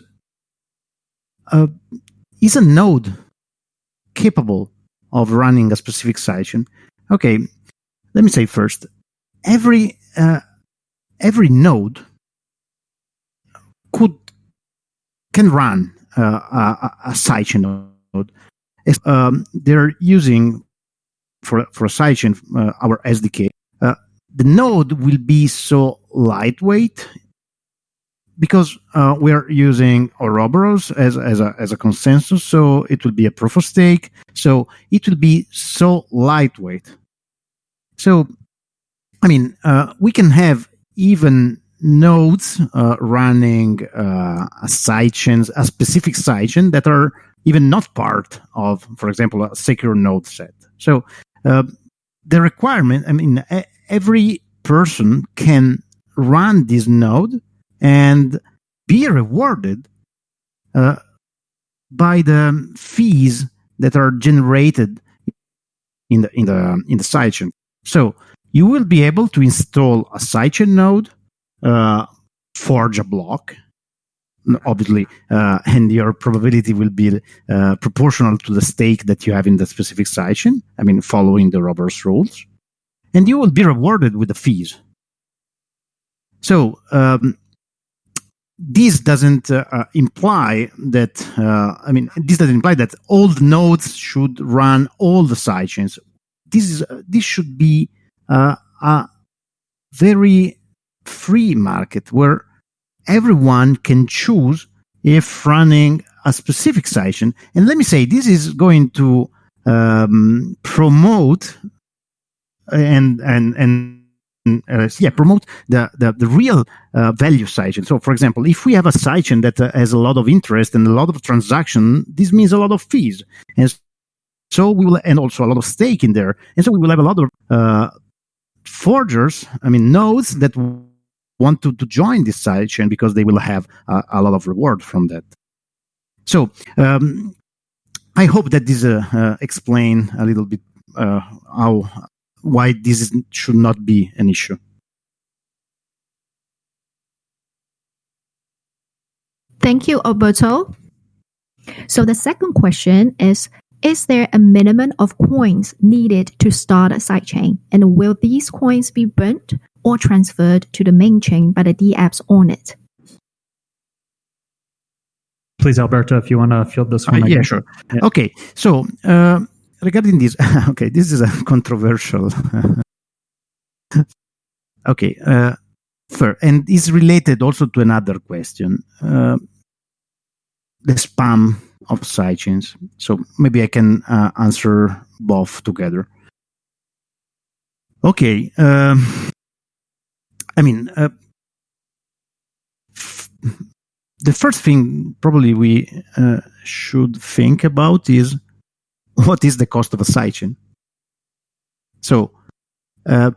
uh, is a node capable of running a specific sidechain. Okay, let me say first, every uh, every node could can run uh, a, a sidechain node. Um, they're using for for a sidechain uh, our SDK, uh, the node will be so lightweight because uh, we are using Ouroboros as, as, a, as a consensus, so it will be a proof of stake. So it will be so lightweight. So, I mean, uh, we can have even nodes uh, running uh, a sidechain, a specific sidechain that are even not part of, for example, a secure node set. So uh, the requirement, I mean, every person can run this node and be rewarded uh, by the fees that are generated in the in the in the sidechain. So you will be able to install a sidechain node, uh, forge a block, obviously, uh, and your probability will be uh, proportional to the stake that you have in the specific sidechain. I mean, following the Ouroboros rules, and you will be rewarded with the fees. So um, this doesn't uh, uh, imply that uh, I mean this doesn't imply that all the nodes should run all the sidechains. This is uh, this should be a very free market where everyone can choose if running a specific sidechain. And let me say this is going to um, promote and and and uh, yeah, promote the, the, the real uh, value sidechain. So, for example, if we have a sidechain that uh, has a lot of interest and a lot of transaction, this means a lot of fees. And so we will, and also a lot of stake in there. And so we will have a lot of uh, forgers, I mean, nodes that want to, to join this sidechain because they will have a, a lot of reward from that. So um, I hope that this uh, uh, explain a little bit uh, how why this is, should not be an issue. Thank you, Alberto. So the second question is Is there a minimum of coins needed to start a sidechain? And will these coins be burnt or transferred to the main chain by the dApps on it? Please, Alberto, if you want to field this Uh, one. yeah, sure. Yeah. Okay, so uh, regarding this, okay, this is a controversial. okay, uh, fair, and it's related also to another question: uh, the spam of sidechains. So maybe I can uh, answer both together. Okay, um, I mean. Uh, f- the first thing probably we uh, should think about is what is the cost of a sidechain. So uh,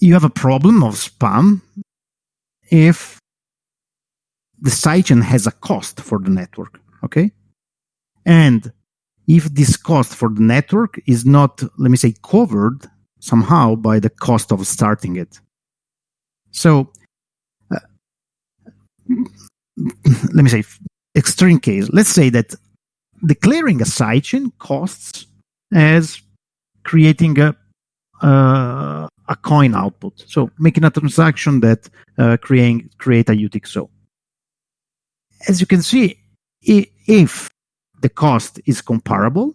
you have a problem of spam if the sidechain has a cost for the network, okay? And if this cost for the network is not, let me say, covered somehow by the cost of starting it. So uh, let me say extreme case let's say that declaring a sidechain costs as creating a uh, a coin output so making a transaction that uh, creating create a utxo as you can see if the cost is comparable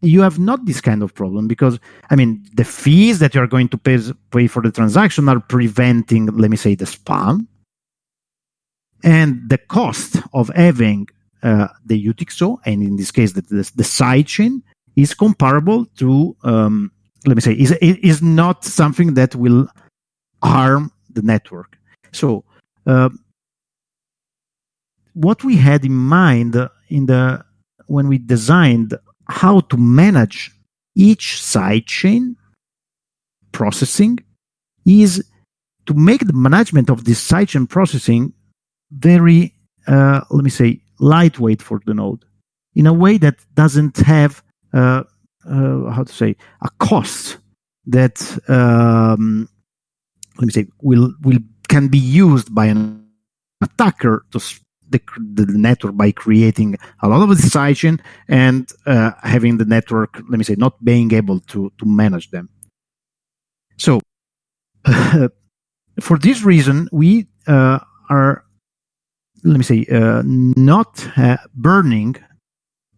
you have not this kind of problem because i mean the fees that you are going to pay, pay for the transaction are preventing let me say the spam and the cost of having uh, the UTXO, and in this case, the, the, the sidechain, is comparable to, um, let me say, is, is not something that will harm the network. So, uh, what we had in mind in the when we designed how to manage each sidechain processing is to make the management of this sidechain processing very, uh, let me say, lightweight for the node in a way that doesn't have, uh, uh, how to say, a cost that, um, let me say, will, will can be used by an attacker to the, the network by creating a lot of the sidechain and uh, having the network, let me say, not being able to, to manage them. So, for this reason, we uh, are let me say, uh, not uh, burning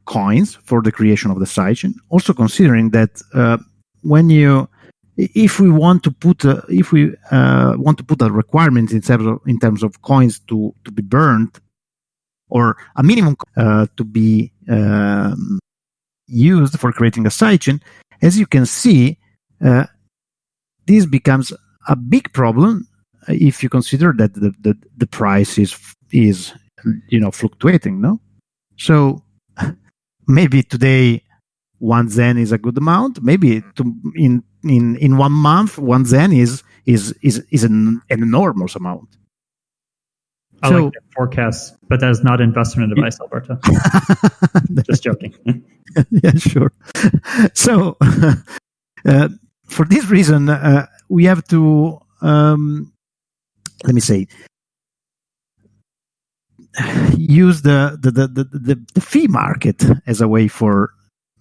coins for the creation of the sidechain. Also considering that uh, when you, if we want to put, if we uh, want to put a requirement in terms of in terms of coins to to be burned, or a minimum uh, to be um, used for creating a sidechain, as you can see, uh, this becomes a big problem if you consider that the, the, the price is is you know fluctuating no? So maybe today one zen is a good amount. Maybe to, in in in one month one zen is is is is an enormous amount I So- like forecasts, but that is not investment advice, Alberto. Just joking. yeah, sure. So, uh, for this reason, uh, we have to, um, let me say, use the the, the, the, the, the fee market as a way for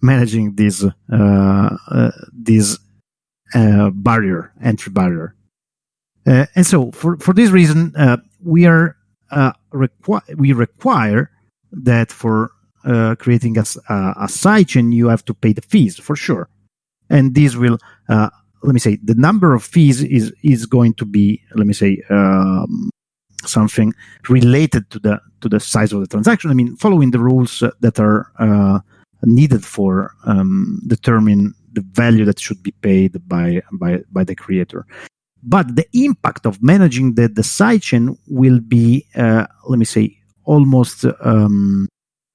managing this uh, uh, this uh, barrier, entry barrier. Uh, and so, for, for this reason, uh, we are uh, we require that for uh, creating a, a, a sidechain, you have to pay the fees for sure. And this will, uh, let me say, the number of fees is is going to be, let me say, um, something related to the to the size of the transaction. I mean, following the rules that are uh, needed for um, determine the value that should be paid by by by the creator. But the impact of managing the the sidechain will be, uh, let me say, almost um,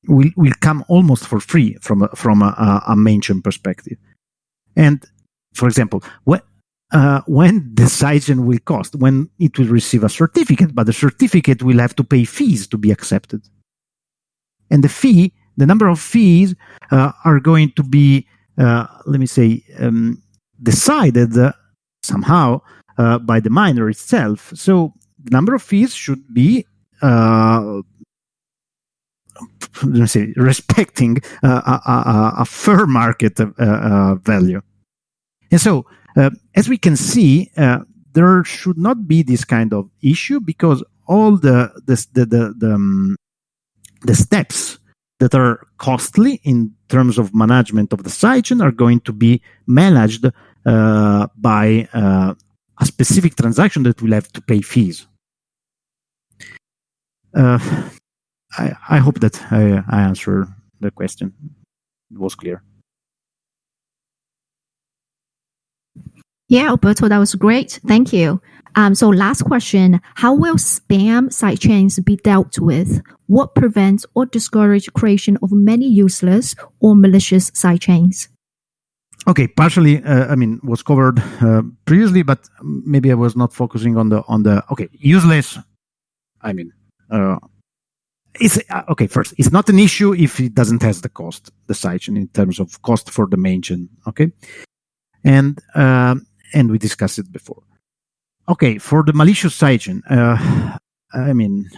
will will come almost for free from from a, a, perspective. And for example, when uh, when the sidechain will cost, when it will receive a certificate, but the certificate will have to pay fees to be accepted. and the fee, the number of fees uh, are going to be, uh, let me say, um, decided uh, somehow uh, by the miner itself. So the number of fees should be uh, let me say respecting uh, a, a, a, fair market uh, uh, value. And so, as we can see, there should not be this kind of issue because all the the the the, the, um, the steps that are costly in terms of management of the sidechain are going to be managed uh, by uh, a specific transaction that will have to pay fees. Uh, I, I hope that I, I answered the question. It was clear. Yeah, Alberto, that was great. Thank you. Um, so last question, how will spam sidechains be dealt with? What prevents or discourages creation of many useless or malicious sidechains? Okay, partially, uh, I mean, was covered uh, previously, but maybe I was not focusing on the on the okay useless. I mean, uh, it's uh, okay. First, it's not an issue if it doesn't have the cost, the sidechain in terms of cost for the main chain. Okay, and uh, and we discussed it before. Okay, for the malicious sidechain, uh, I mean,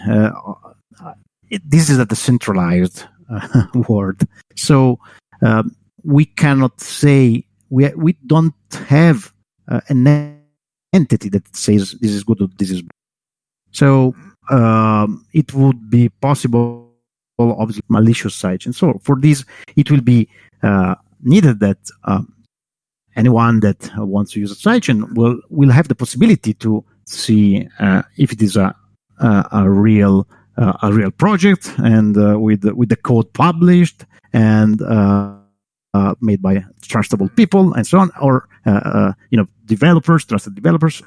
it, this is a decentralized word, so um, we cannot say we we don't have uh, an entity that says this is good or this is. Bad. So um, it would be possible, obviously, malicious sites. And so for this, it will be uh, needed that um, anyone that wants to use a sidechain will will have the possibility to see uh, if it is a a, a real uh, a real project and uh, with with the code published and uh, uh, made by trustable people and so on, or you know developers, trusted developers,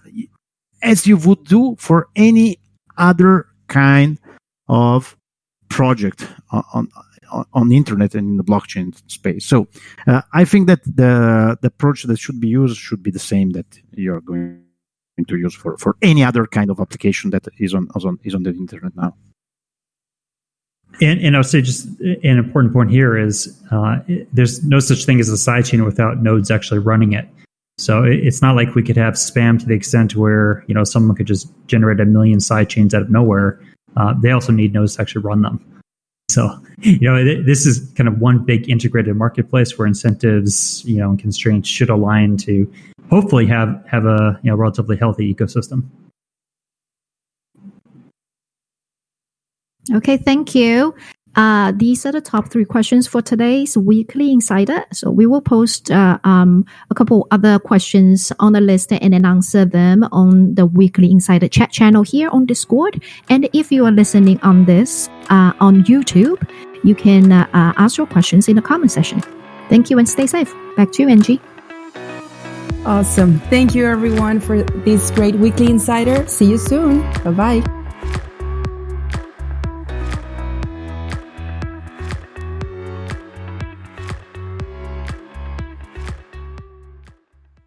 as you would do for any other kind of project on, on, on the internet and in the blockchain space. So uh, I think that the the approach that should be used should be the same that you're going to use for, for any other kind of application that is on, is on is on the internet now. And, and I'll say just an important point here is uh, there's no such thing as a sidechain without nodes actually running it. So it's not like we could have spam to the extent where you know someone could just generate a million side chains out of nowhere. Uh, they also need nodes to actually run them. So you know this is kind of one big integrated marketplace where incentives you know and constraints should align to hopefully have have a you know relatively healthy ecosystem. Okay, thank you. Uh, these are the top three questions for today's weekly insider. So we will post uh, um, a couple other questions on the list and then answer them on the weekly insider chat channel here on Discord. And if you are listening on this uh, on YouTube, you can uh, uh, ask your questions in the comment section. Thank you and stay safe. Back to you, Angie. Awesome. Thank you, everyone, for this great weekly insider. See you soon. Bye bye.